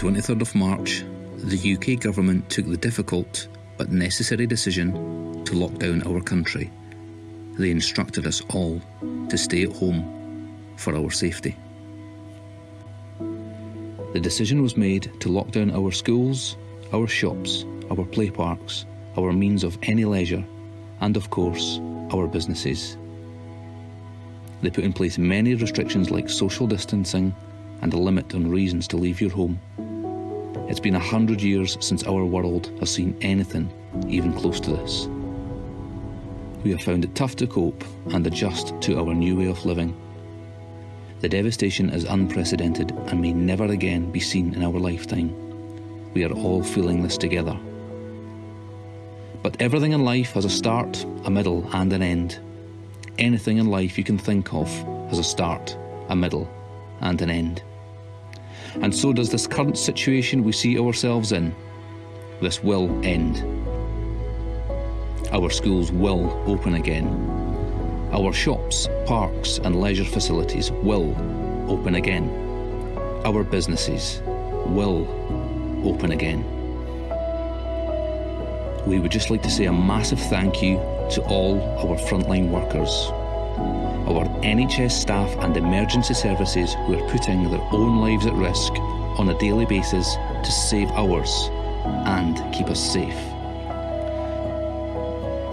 the 23rd of March, the UK government took the difficult but necessary decision to lock down our country. They instructed us all to stay at home for our safety. The decision was made to lock down our schools, our shops, our play parks, our means of any leisure, and of course, our businesses. They put in place many restrictions like social distancing and a limit on reasons to leave your home. It's been a hundred years since our world has seen anything even close to this. We have found it tough to cope and adjust to our new way of living. The devastation is unprecedented and may never again be seen in our lifetime. We are all feeling this together. But everything in life has a start, a middle, and an end. Anything in life you can think of has a start, a middle, and an end. And so does this current situation we see ourselves in. This will end. Our schools will open again. Our shops, parks, and leisure facilities will open again. Our businesses will open again. We would just like to say a massive thank you to all our frontline workers, our NHS staff and emergency services who are putting their own lives at risk on a daily basis to save ours and keep us safe.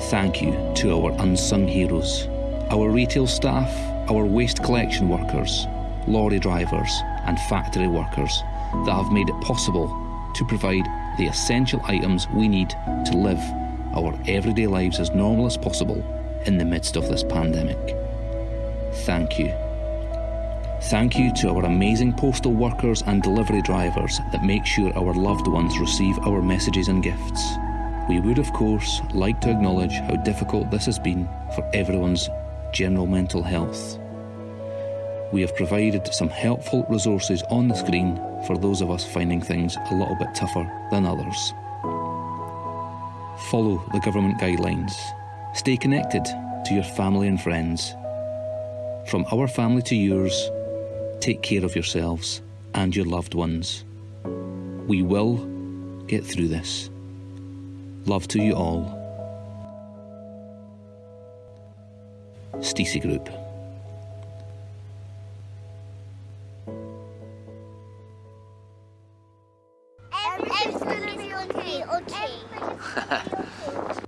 Thank you to our unsung heroes, our retail staff, our waste collection workers, lorry drivers, and factory workers that have made it possible to provide the essential items we need to live our everyday lives as normal as possible in the midst of this pandemic. Thank you. Thank you to our amazing postal workers and delivery drivers that make sure our loved ones receive our messages and gifts. We would, of course, like to acknowledge how difficult this has been for everyone's general mental health. We have provided some helpful resources on the screen for those of us finding things a little bit tougher than others. Follow the government guidelines. Stay connected to your family and friends. From our family to yours, take care of yourselves and your loved ones. We will get through this. Love to you all. Stacey Group. Everything's gonna be okay, okay.